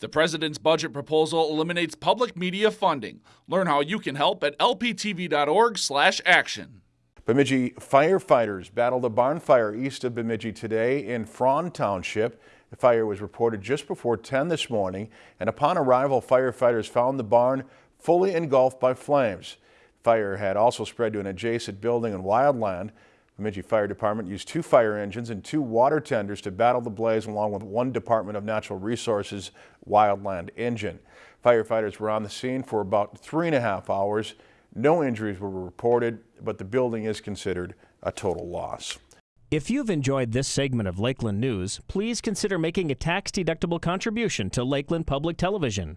The president's budget proposal eliminates public media funding. Learn how you can help at lptv.org/action. Bemidji firefighters battled a barn fire east of Bemidji today in Frohn Township. The fire was reported just before 10 this morning, and upon arrival, firefighters found the barn fully engulfed by flames. Fire had also spread to an adjacent building and Wildland. Bemidji Fire Department used two fire engines and two water tenders to battle the blaze along with one Department of Natural Resources wildland engine. Firefighters were on the scene for about three and a half hours. No injuries were reported, but the building is considered a total loss. If you've enjoyed this segment of Lakeland News, please consider making a tax-deductible contribution to Lakeland Public Television.